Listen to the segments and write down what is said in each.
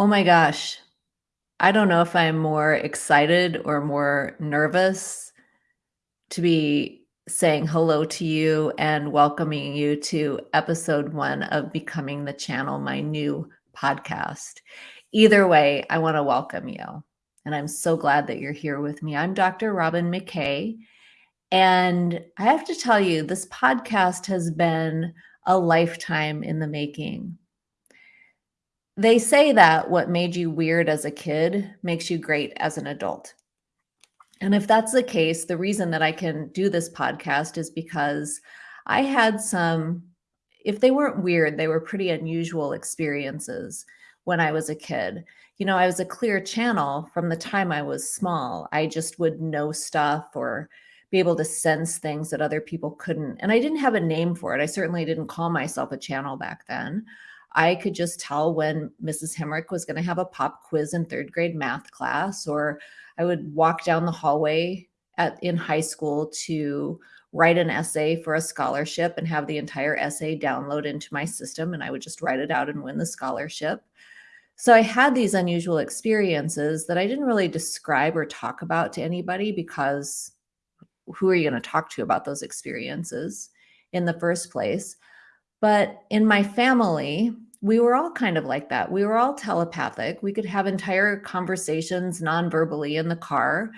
Oh my gosh. I don't know if I'm more excited or more nervous to be saying hello to you and welcoming you to episode one of Becoming the Channel, my new podcast. Either way, I want to welcome you. And I'm so glad that you're here with me. I'm Dr. Robin McKay. And I have to tell you, this podcast has been a lifetime in the making. They say that what made you weird as a kid makes you great as an adult. And if that's the case, the reason that I can do this podcast is because I had some, if they weren't weird, they were pretty unusual experiences when I was a kid. You know, I was a clear channel from the time I was small. I just would know stuff or be able to sense things that other people couldn't. And I didn't have a name for it. I certainly didn't call myself a channel back then. I could just tell when Mrs. Hemrick was going to have a pop quiz in third grade math class, or I would walk down the hallway at, in high school to write an essay for a scholarship and have the entire essay download into my system. And I would just write it out and win the scholarship. So I had these unusual experiences that I didn't really describe or talk about to anybody because who are you going to talk to about those experiences in the first place? But in my family, we were all kind of like that. We were all telepathic. We could have entire conversations non-verbally in the car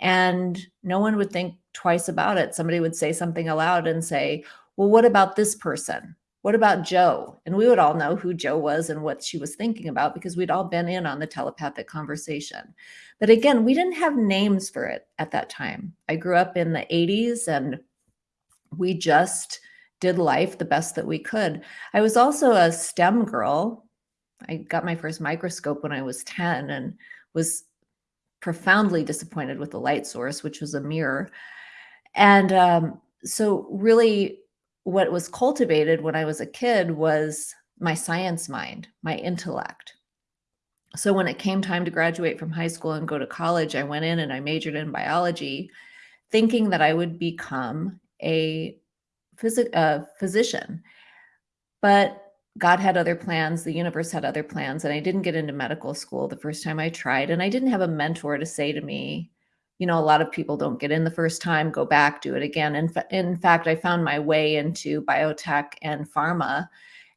and no one would think twice about it. Somebody would say something aloud and say, well, what about this person? What about Joe? And we would all know who Joe was and what she was thinking about because we'd all been in on the telepathic conversation. But again, we didn't have names for it at that time. I grew up in the 80s and we just did life the best that we could. I was also a STEM girl. I got my first microscope when I was 10 and was profoundly disappointed with the light source, which was a mirror. And um, so really what was cultivated when I was a kid was my science mind, my intellect. So when it came time to graduate from high school and go to college, I went in and I majored in biology, thinking that I would become a phys- uh, physician. But God had other plans, the universe had other plans, and I didn't get into medical school the first time I tried. And I didn't have a mentor to say to me, you know, a lot of people don't get in the first time, go back, do it again. In, fa- in fact, I found my way into biotech and pharma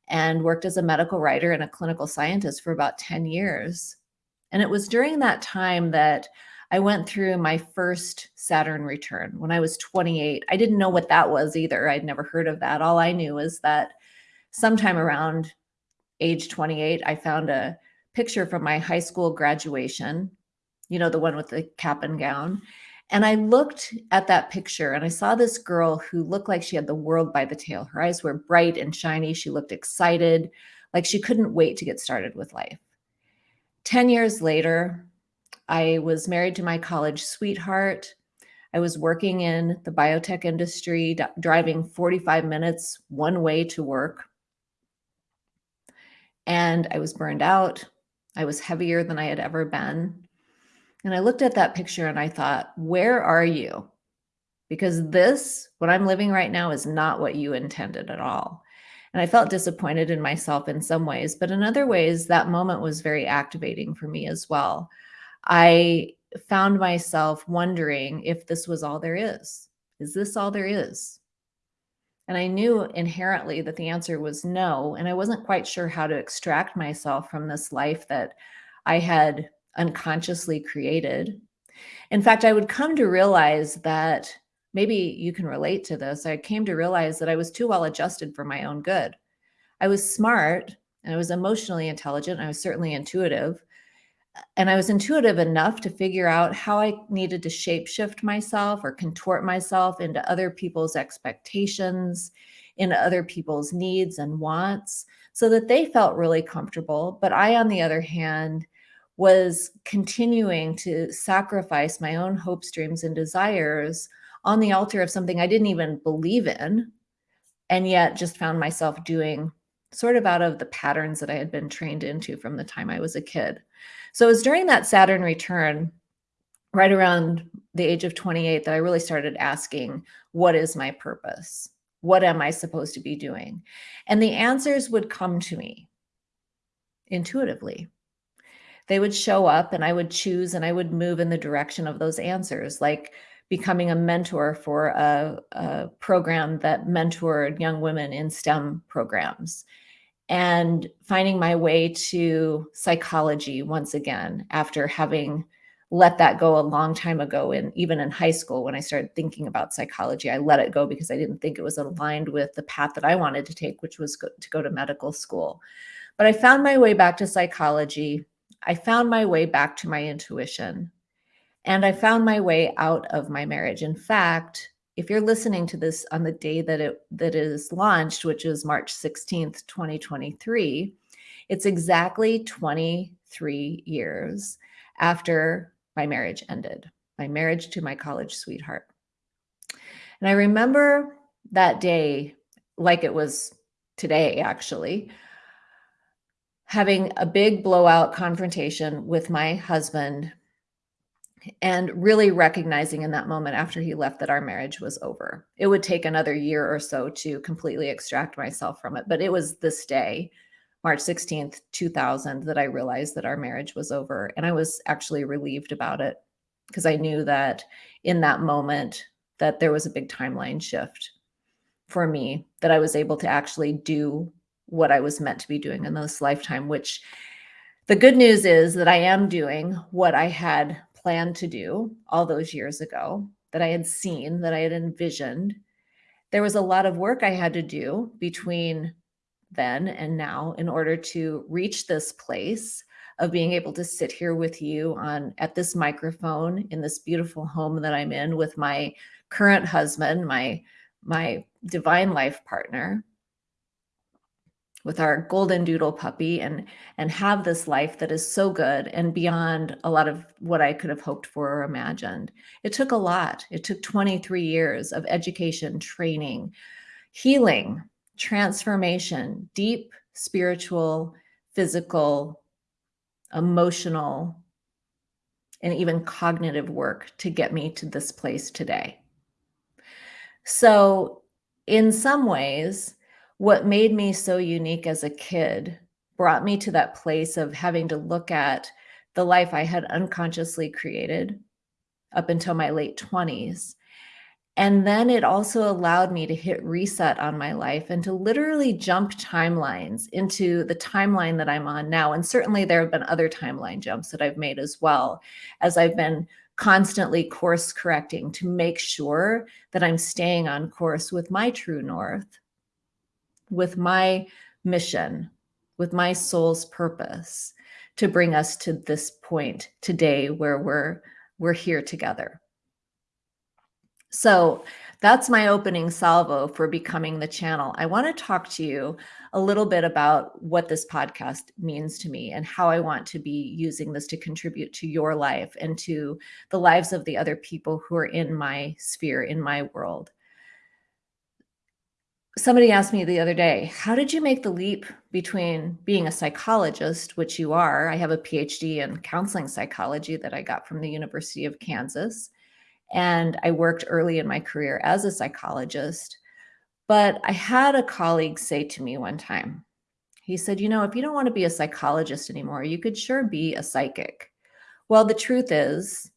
and worked as a medical writer and a clinical scientist for about 10 years. And it was during that time that I went through my first Saturn return when I was 28. I didn't know what that was either. I'd never heard of that. All I knew was that sometime around age 28, I found a picture from my high school graduation, you know, the one with the cap and gown. And I looked at that picture and I saw this girl who looked like she had the world by the tail. Her eyes were bright and shiny. She looked excited, like she couldn't wait to get started with life. 10 years later, I was married to my college sweetheart. I was working in the biotech industry, driving 45 minutes one way to work. And I was burned out. I was heavier than I had ever been. And I looked at that picture and I thought, where are you? Because this, what I'm living right now, is not what you intended at all. And I felt disappointed in myself in some ways, but in other ways, that moment was very activating for me as well. I found myself wondering if this was all there is. Is this all there is? And I knew inherently that the answer was no. And I wasn't quite sure how to extract myself from this life that I had unconsciously created. In fact, I would come to realize that maybe you can relate to this. I came to realize that I was too well adjusted for my own good. I was smart and I was emotionally intelligent. I was certainly intuitive, and I was intuitive enough to figure out how I needed to shapeshift myself or contort myself into other people's expectations, into other people's needs and wants so that they felt really comfortable. But I, on the other hand, was continuing to sacrifice my own hopes, dreams, and desires on the altar of something I didn't even believe in, and yet just found myself doing sort of out of the patterns that I had been trained into from the time I was a kid. So it was during that Saturn return, right around the age of 28, that I really started asking, what is my purpose? What am I supposed to be doing? And the answers would come to me intuitively. they would show up and I would choose and I would move in the direction of those answers, like becoming a mentor for a, a program that mentored young women in STEM programs. And finding my way to psychology once again after having let that go a long time ago and even in high school when i started thinking about psychology i let it go because i didn't think it was aligned with the path that i wanted to take which was go, to go to medical school. But i found my way back to psychology. I found my way back to my intuition and i found my way out of my marriage in fact if you're listening to this on the day that it that is launched, which is March 16th, 2023, it's exactly 23 years after my marriage ended, my marriage to my college sweetheart. And I remember that day like it was today, actually, having a big blowout confrontation with my husband and really recognizing in that moment after he left that our marriage was over. It would take another year or so to completely extract myself from it, but it was this day, March 16th, 2000, that I realized that our marriage was over. And I was actually relieved about it because I knew that in that moment that there was a big timeline shift for me that I was able to actually do what I was meant to be doing in this lifetime, which the good news is that I am doing what I had planned to do all those years ago, that I had seen, that I had envisioned. There was a lot of work I had to do between then and now in order to reach this place of being able to sit here with you on at this microphone in this beautiful home that I'm in with my current husband, my my divine life partner with our golden doodle puppy and and have this life that is so good and beyond a lot of what I could have hoped for or imagined. It took a lot. It took 23 years of education, training, healing, transformation, deep spiritual, physical, emotional, and even cognitive work to get me to this place today. So, in some ways, what made me so unique as a kid brought me to that place of having to look at the life I had unconsciously created up until my late 20s. And then it also allowed me to hit reset on my life and to literally jump timelines into the timeline that I'm on now. And certainly there have been other timeline jumps that I've made as well as I've been constantly course correcting to make sure that I'm staying on course with my true north with my mission, with my soul's purpose to bring us to this point today where we're we're here together. So that's my opening salvo for becoming the channel. I want to talk to you a little bit about what this podcast means to me and how I want to be using this to contribute to your life and to the lives of the other people who are in my sphere, in my world somebody asked me the other day, how did you make the leap between being a psychologist, which you are? I have a PhD in counseling psychology that I got from the University of Kansas. And I worked early in my career as a psychologist. But I had a colleague say to me one time, he said, You know, if you don't want to be a psychologist anymore, you could sure be a psychic. Well, the truth is,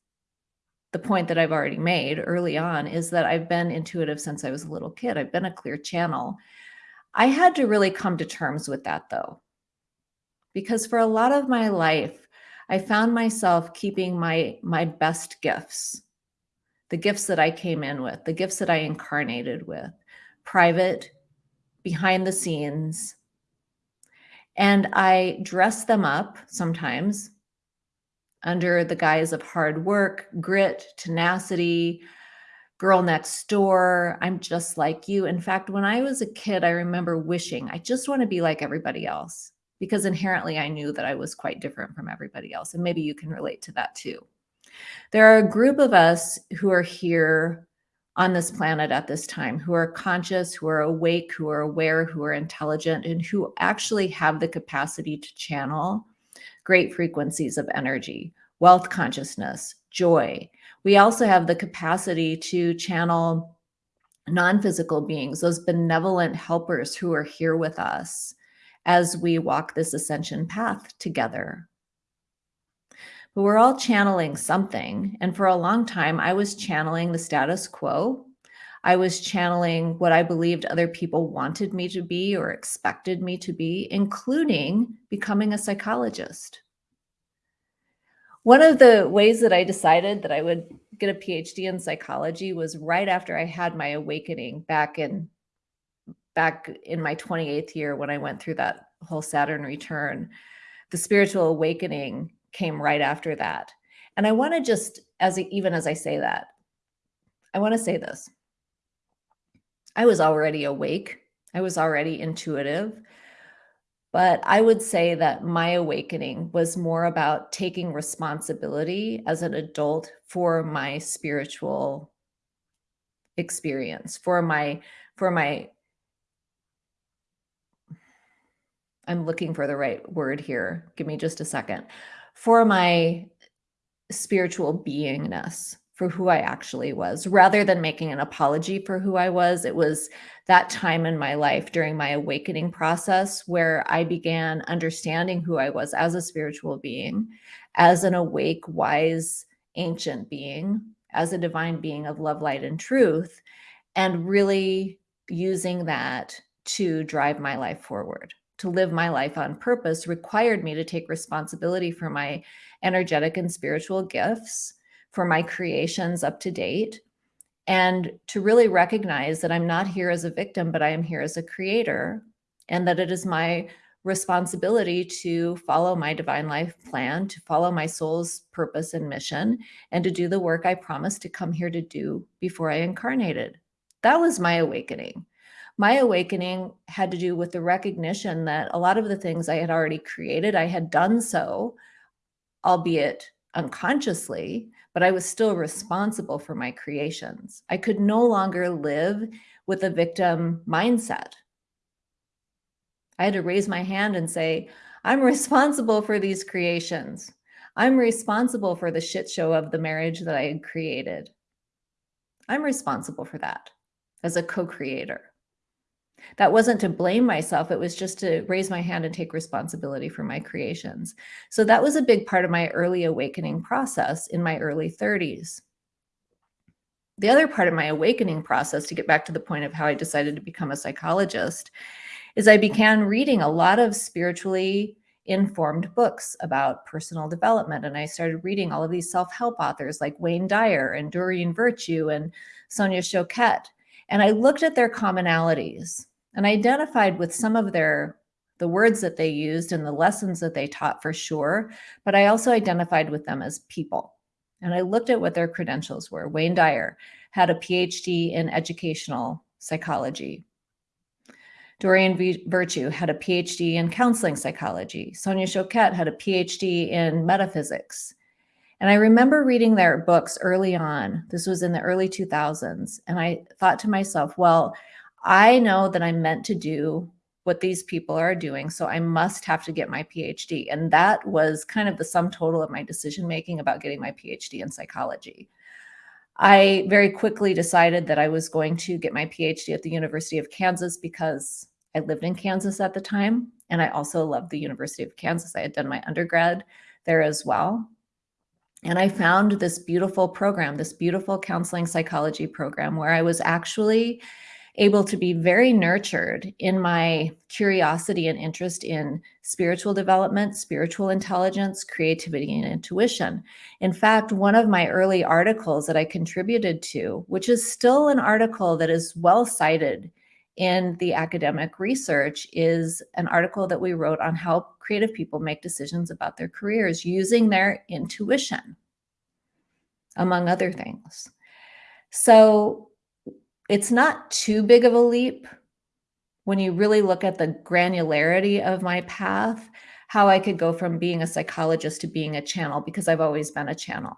the point that I've already made early on is that I've been intuitive since I was a little kid. I've been a clear channel. I had to really come to terms with that though, because for a lot of my life, I found myself keeping my my best gifts, the gifts that I came in with, the gifts that I incarnated with, private, behind the scenes. And I dress them up sometimes under the guise of hard work, grit, tenacity, girl next door. I'm just like you. In fact, when I was a kid, I remember wishing I just want to be like everybody else because inherently I knew that I was quite different from everybody else. And maybe you can relate to that too. There are a group of us who are here on this planet at this time who are conscious, who are awake, who are aware, who are intelligent, and who actually have the capacity to channel great frequencies of energy, wealth consciousness, joy. We also have the capacity to channel non-physical beings, those benevolent helpers who are here with us as we walk this ascension path together. but we're all channeling something. And for a long time, I was channeling the status quo. I was channeling what I believed other people wanted me to be or expected me to be, including becoming a psychologist. One of the ways that I decided that I would get a PhD in psychology was right after I had my awakening back in back in my 28th year when I went through that whole Saturn return. The spiritual awakening came right after that. And I want to just, as even as I say that, I want to say this. I was already awake. I was already intuitive. But I would say that my awakening was more about taking responsibility as an adult for my spiritual experience, for my for my I'm looking for the right word here. Give me just a second for my spiritual beingness, for who I actually was, rather than making an apology for who I was. It was that time in my life during my awakening process where I began understanding who I was as a spiritual being, as an awake, wise, ancient being, as a divine being of love, light, and truth, and really using that to drive my life forward to live my life on purpose required me to take responsibility for my energetic and spiritual gifts, for my creations up to date, and to really recognize that I'm not here as a victim, but I am here as a creator, and that it is my responsibility to follow my divine life plan, to follow my soul's purpose and mission, and to do the work I promised to come here to do before I incarnated. That was my awakening my awakening had to do with the recognition that a lot of the things I had already created, I had done so, albeit unconsciously, but I was still responsible for my creations. I could no longer live with a victim mindset. I had to raise my hand and say, I'm responsible for these creations. I'm responsible for the shit show of the marriage that I had created. I'm responsible for that as a co-creator. That wasn't to blame myself. It was just to raise my hand and take responsibility for my creations. So that was a big part of my early awakening process in my early 30s. The other part of my awakening process, to get back to the point of how I decided to become a psychologist, is I began reading a lot of spiritually informed books about personal development. And I started reading all of these self-help authors like Wayne Dyer and Doreen Virtue and Sonia Choquette. And I looked at their commonalities and I identified with some of their the words that they used and the lessons that they taught for sure, but I also identified with them as people. And I looked at what their credentials were. Wayne Dyer had a PhD in educational psychology. Doreen Virtue had a PhD in counseling psychology. Sonia Choquette had a PhD in metaphysics. And I remember reading their books early on. This was in the early 2000s. And I thought to myself, well, I know that I'm meant to do what these people are doing. So I must have to get my PhD. And that was kind of the sum total of my decision making about getting my PhD in psychology. I very quickly decided that I was going to get my PhD at the University of Kansas because I lived in Kansas at the time. And I also loved the University of Kansas. I had done my undergrad there as well. And I found this beautiful program, this beautiful counseling psychology program where I was actually able to be very nurtured in my curiosity and interest in spiritual development, spiritual intelligence, creativity, and intuition. In fact, one of my early articles that I contributed to, which is still an article that is well cited in the academic research, is an article that we wrote on how creative people make decisions about their careers using their intuition, among other things. So it's not too big of a leap when you really look at the granularity of my path, how I could go from being a psychologist to being a channel because I've always been a channel.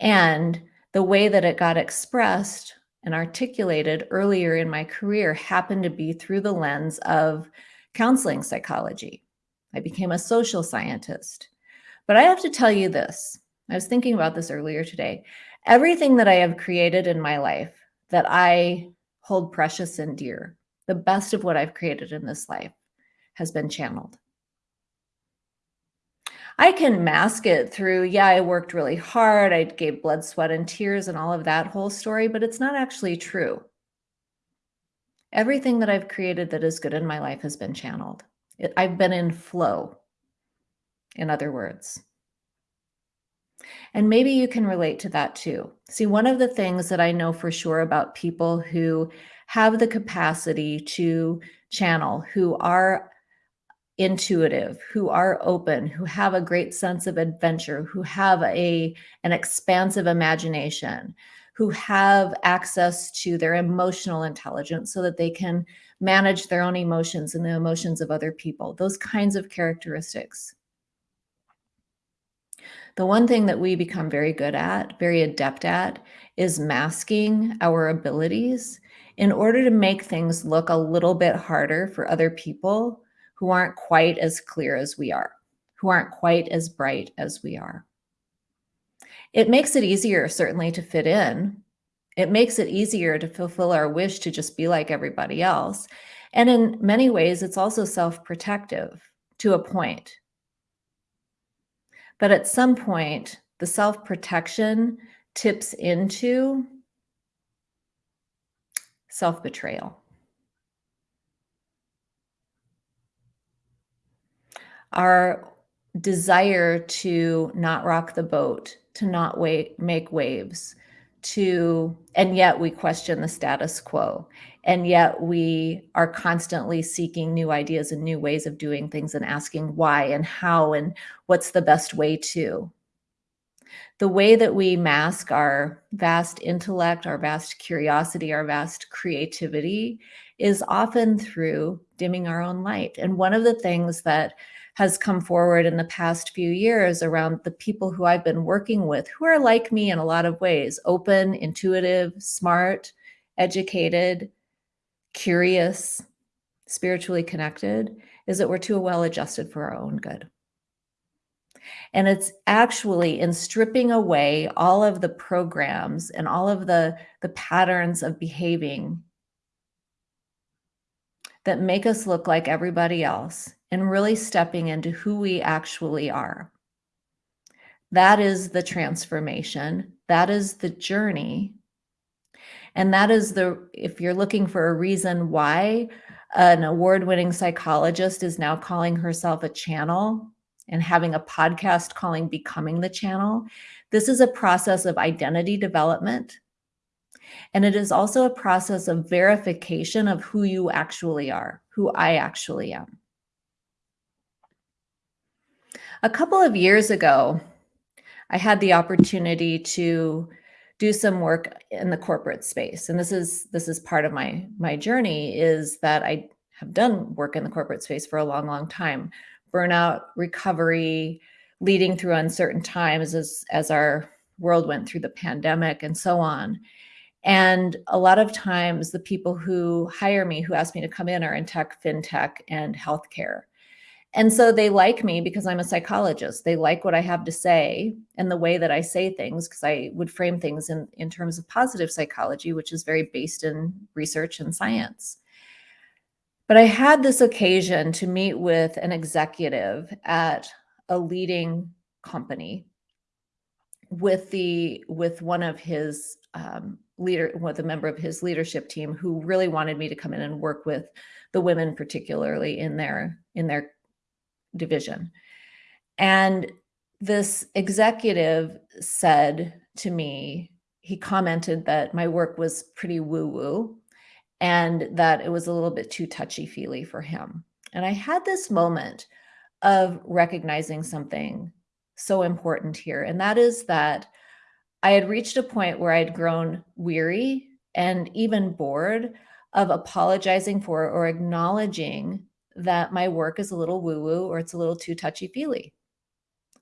And the way that it got expressed and articulated earlier in my career happened to be through the lens of counseling psychology. I became a social scientist. But I have to tell you this. I was thinking about this earlier today. Everything that I have created in my life that I hold precious and dear, the best of what I've created in this life has been channeled. I can mask it through, yeah, I worked really hard, I gave blood, sweat, and tears and all of that whole story, but it's not actually true. Everything that I've created that is good in my life has been channeled. It, I've been in flow, in other words. And maybe you can relate to that too. See, one of the things that I know for sure about people who have the capacity to channel, who are intuitive, who are open, who have a great sense of adventure, who have a an expansive imagination, who have access to their emotional intelligence so that they can manage their own emotions and the emotions of other people. Those kinds of characteristics. The one thing that we become very good at, very adept at, is masking our abilities in order to make things look a little bit harder for other people who aren't quite as clear as we are, who aren't quite as bright as we are. It makes it easier, certainly, to fit in. It makes it easier to fulfill our wish to just be like everybody else. And in many ways, it's also self-protective to a point. But at some point, the self-protection tips into self-betrayal. our desire to not rock the boat, to not wait, make waves, to, and yet we question the status quo. And yet we are constantly seeking new ideas and new ways of doing things and asking why and how and what's the best way to. The way that we mask our vast intellect, our vast curiosity, our vast creativity is often through dimming our own light. And one of the things that has come forward in the past few years around the people who I've been working with who are like me in a lot of ways, open, intuitive, smart, educated, curious, spiritually connected, is that we're too well adjusted for our own good. And it's actually in stripping away all of the programs and all of the, the patterns of behaving that make us look like everybody else and really stepping into who we actually are. That is the transformation. That is the journey. And that is the, if you're looking for a reason why an award winning psychologist is now calling herself a channel and having a podcast calling Becoming the Channel, this is a process of identity development. And it is also a process of verification of who you actually are, who I actually am. A couple of years ago, I had the opportunity to do some work in the corporate space. And this is this is part of my my journey is that I have done work in the corporate space for a long, long time. Burnout, recovery, leading through uncertain times as as our world went through the pandemic and so on. And a lot of times the people who hire me, who ask me to come in are in tech, fintech, and healthcare. And so they like me because I'm a psychologist. They like what I have to say and the way that I say things because I would frame things in, in terms of positive psychology, which is very based in research and science. But I had this occasion to meet with an executive at a leading company with the with one of his um, leader with a member of his leadership team who really wanted me to come in and work with the women particularly in their in their division. And this executive said to me, he commented that my work was pretty woo woo and that it was a little bit too touchy feely for him. And I had this moment of recognizing something so important here. And that is that I had reached a point where I'd grown weary and even bored of apologizing for or acknowledging that my work is a little woo woo or it's a little too touchy feely.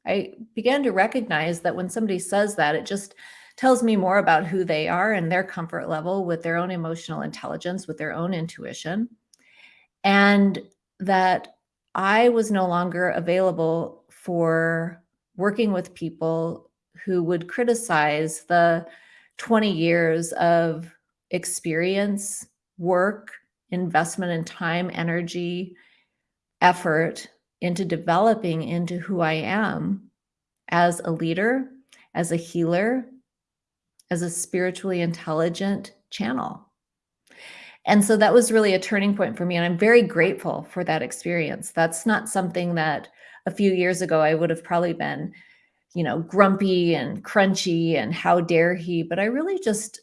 I began to recognize that when somebody says that, it just tells me more about who they are and their comfort level with their own emotional intelligence, with their own intuition, and that I was no longer available for working with people who would criticize the 20 years of experience, work, investment in time, energy, effort into developing into who I am as a leader, as a healer, as a spiritually intelligent channel. And so that was really a turning point for me. And I'm very grateful for that experience. That's not something that a few years ago I would have probably been, you know, grumpy and crunchy and how dare he. But I really just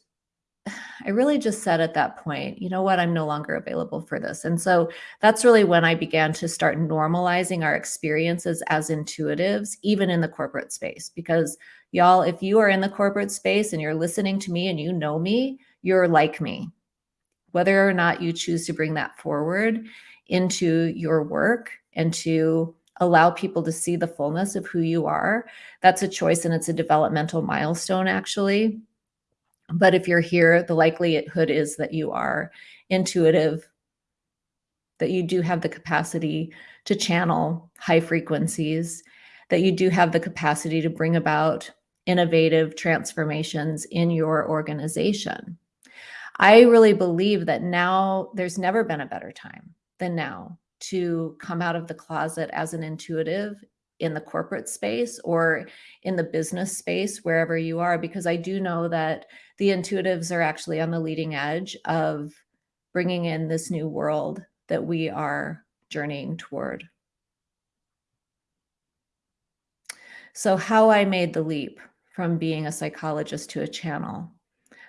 I really just said at that point, you know what, I'm no longer available for this. And so that's really when I began to start normalizing our experiences as intuitives, even in the corporate space. Because y'all, if you are in the corporate space and you're listening to me and you know me, you're like me. Whether or not you choose to bring that forward into your work and to allow people to see the fullness of who you are, that's a choice and it's a developmental milestone, actually but if you're here, the likelihood is that you are intuitive, that you do have the capacity to channel high frequencies, that you do have the capacity to bring about innovative transformations in your organization. I really believe that now there's never been a better time than now to come out of the closet as an intuitive in the corporate space or in the business space, wherever you are, because I do know that the intuitives are actually on the leading edge of bringing in this new world that we are journeying toward. So how I made the leap from being a psychologist to a channel.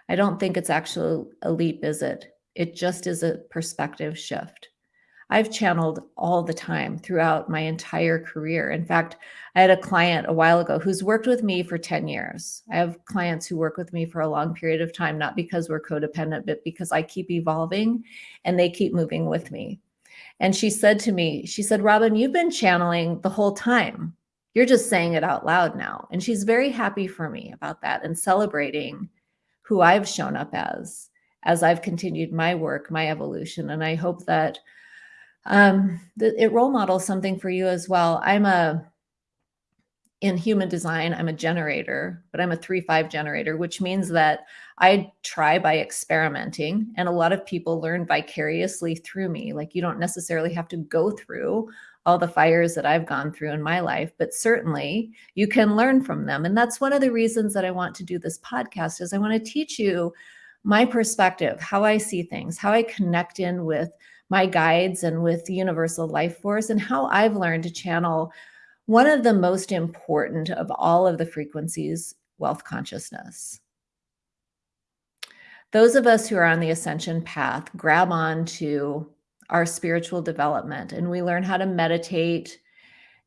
I don't think it's actually a leap, is it? It just is a perspective shift. I've channeled all the time throughout my entire career. In fact, I had a client a while ago who's worked with me for 10 years. I have clients who work with me for a long period of time, not because we're codependent, but because I keep evolving and they keep moving with me. And she said to me, she said, Robin, you've been channeling the whole time. You're just saying it out loud now. And she's very happy for me about that and celebrating who I've shown up as, as I've continued my work, my evolution. And I hope that um, the, it role models something for you as well. I'm a, in human design, I'm a generator, but I'm a three, five generator, which means that I try by experimenting and a lot of people learn vicariously through me. Like you don't necessarily have to go through all the fires that I've gone through in my life, but certainly you can learn from them. And that's one of the reasons that I want to do this podcast is I want to teach you my perspective, how I see things, how I connect in with my guides and with universal life force and how I've learned to channel one of the most important of all of the frequencies, wealth consciousness. Those of us who are on the ascension path grab on to our spiritual development and we learn how to meditate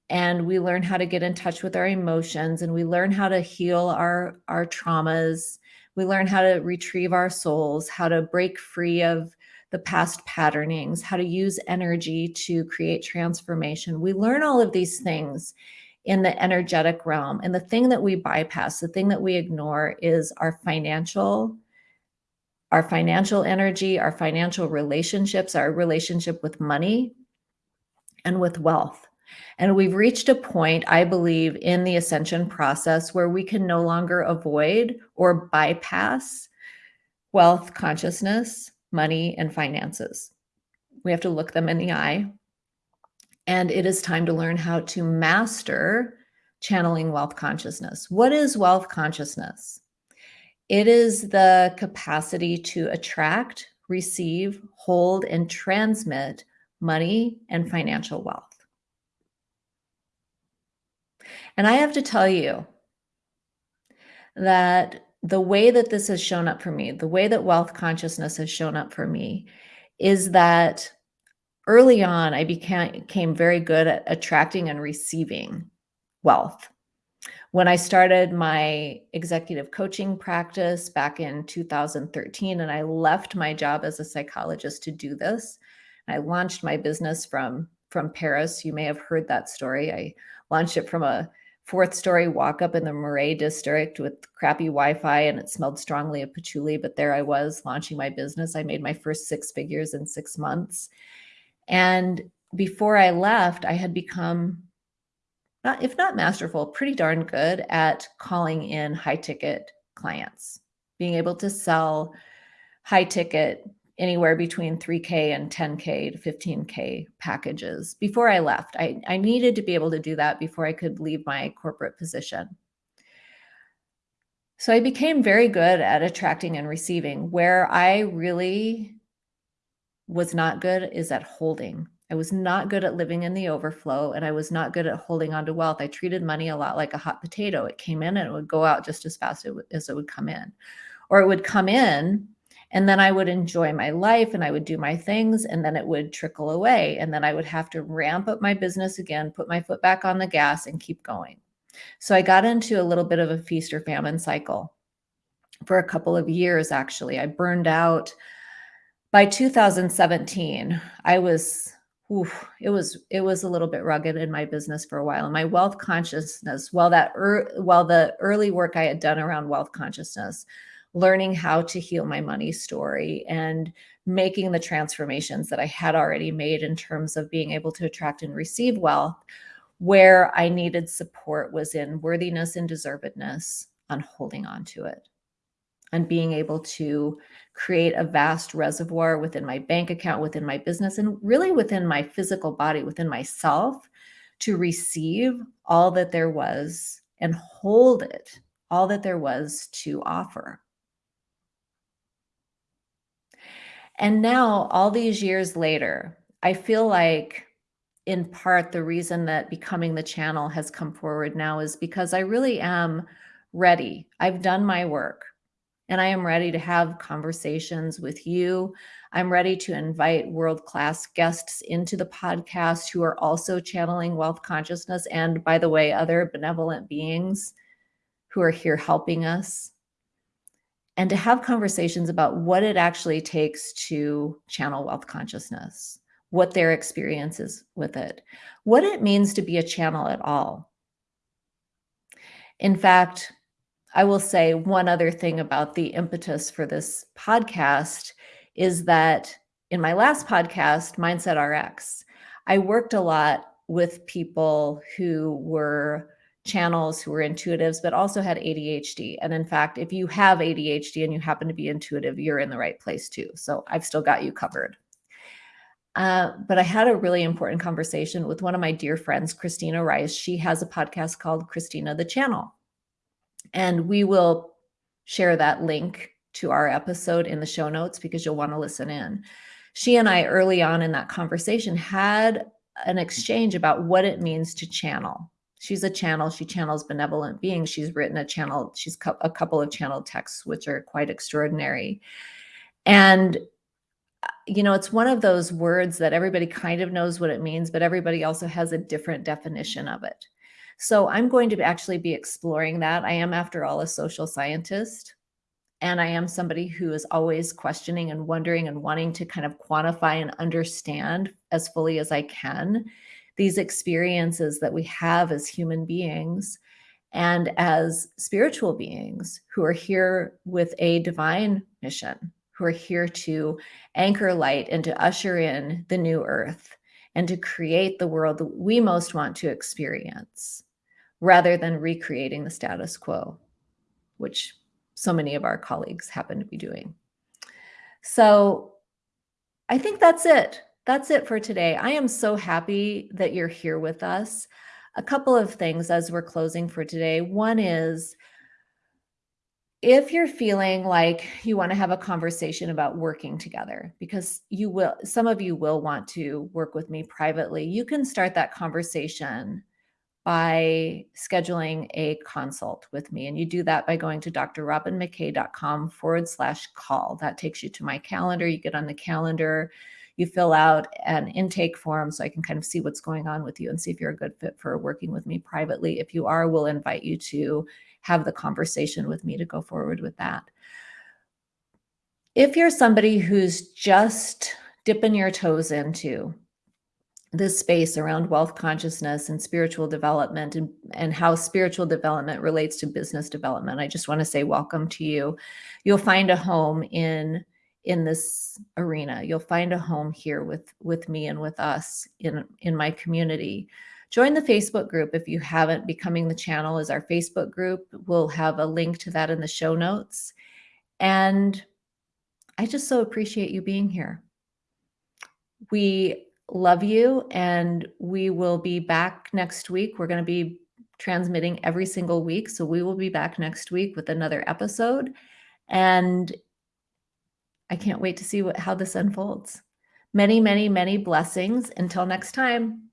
and we learn how to get in touch with our emotions and we learn how to heal our our traumas we learn how to retrieve our souls how to break free of the past patternings, how to use energy to create transformation. We learn all of these things in the energetic realm. And the thing that we bypass, the thing that we ignore is our financial, our financial energy, our financial relationships, our relationship with money and with wealth. And we've reached a point, I believe, in the ascension process where we can no longer avoid or bypass wealth consciousness money, and finances. We have to look them in the eye. And it is time to learn how to master channeling wealth consciousness. What is wealth consciousness? It is the capacity to attract, receive, hold, and transmit money and financial wealth. And I have to tell you that the way that this has shown up for me, the way that wealth consciousness has shown up for me is that early on, I became, very good at attracting and receiving wealth. When I started my executive coaching practice back in 2013, and I left my job as a psychologist to do this, I launched my business from, from Paris. You may have heard that story. I launched it from a fourth story walk up in the Marais district with crappy Wi-Fi and it smelled strongly of patchouli. But there I was launching my business. I made my first six figures in six months. And before I left, I had become, not, if not masterful, pretty darn good at calling in high ticket clients, being able to sell high ticket anywhere between 3K and 10K to 15K packages before I left. I, I needed to be able to do that before I could leave my corporate position. So I became very good at attracting and receiving. Where I really was not good is at holding. I was not good at living in the overflow and I was not good at holding on to wealth. I treated money a lot like a hot potato. It came in and it would go out just as fast as it would come in. Or it would come in and then I would enjoy my life and I would do my things and then it would trickle away. And then I would have to ramp up my business again, put my foot back on the gas and keep going. So I got into a little bit of a feast or famine cycle for a couple of years, actually. I burned out by 2017. I was oof, it was it was a little bit rugged in my business for a while. And my wealth consciousness, while that er, while the early work I had done around wealth consciousness, learning how to heal my money story and making the transformations that I had already made in terms of being able to attract and receive wealth, where I needed support was in worthiness and deservedness on holding on to it and being able to create a vast reservoir within my bank account, within my business, and really within my physical body, within myself to receive all that there was and hold it, all that there was to offer. And now, all these years later, I feel like in part the reason that becoming the channel has come forward now is because I really am ready. I've done my work and I am ready to have conversations with you. I'm ready to invite world class guests into the podcast who are also channeling wealth consciousness. And by the way, other benevolent beings who are here helping us. And to have conversations about what it actually takes to channel wealth consciousness, what their experience is with it, what it means to be a channel at all. In fact, I will say one other thing about the impetus for this podcast is that in my last podcast, Mindset RX, I worked a lot with people who were channels, who were intuitives, but also had ADHD. And in fact, if you have ADHD and you happen to be intuitive, you're in the right place too. So I've still got you covered. Uh, but I had a really important conversation with one of my dear friends, Christina Rice. She has a podcast called Christina the Channel. And we will share that link to our episode in the show notes because you'll want to listen in. She and I, early on in that conversation, had an exchange about what it means to channel. She's a channel. She channels benevolent beings. She's written a channel. She's a couple of channel texts, which are quite extraordinary. And, uh, you know, it's one of those words that everybody kind of knows what it means, but everybody also has a different definition of it. So I'm going to actually be exploring that. I am, after all, a social scientist. And I am somebody who is always questioning and wondering and wanting to kind of quantify and understand as fully as I can these experiences that we have as human beings and as spiritual beings who are here with a divine mission, who are here to anchor light and to usher in the new earth and to create the world that we most want to experience rather than recreating the status quo, which so many of our colleagues happen to be doing. So I think that's it. That's it for today. I am so happy that you're here with us. A couple of things as we're closing for today. One is if you're feeling like you want to have a conversation about working together, because you will, some of you will want to work with me privately, you can start that conversation by scheduling a consult with me. And you do that by going to drrobinmckay.com forward slash call. That takes you to my calendar. You get on the calendar, you fill out an intake form so I can kind of see what's going on with you and see if you're a good fit for working with me privately. If you are, we'll invite you to have the conversation with me to go forward with that. If you're somebody who's just dipping your toes into this space around wealth consciousness and spiritual development and, and how spiritual development relates to business development. I just want to say welcome to you. You'll find a home in in this arena. You'll find a home here with, with me and with us in, in my community. Join the Facebook group if you haven't. Becoming the Channel is our Facebook group. We'll have a link to that in the show notes. And I just so appreciate you being here. We love you and we will be back next week. We're going to be transmitting every single week. So we will be back next week with another episode. And I can't wait to see what, how this unfolds. Many, many, many blessings. Until next time.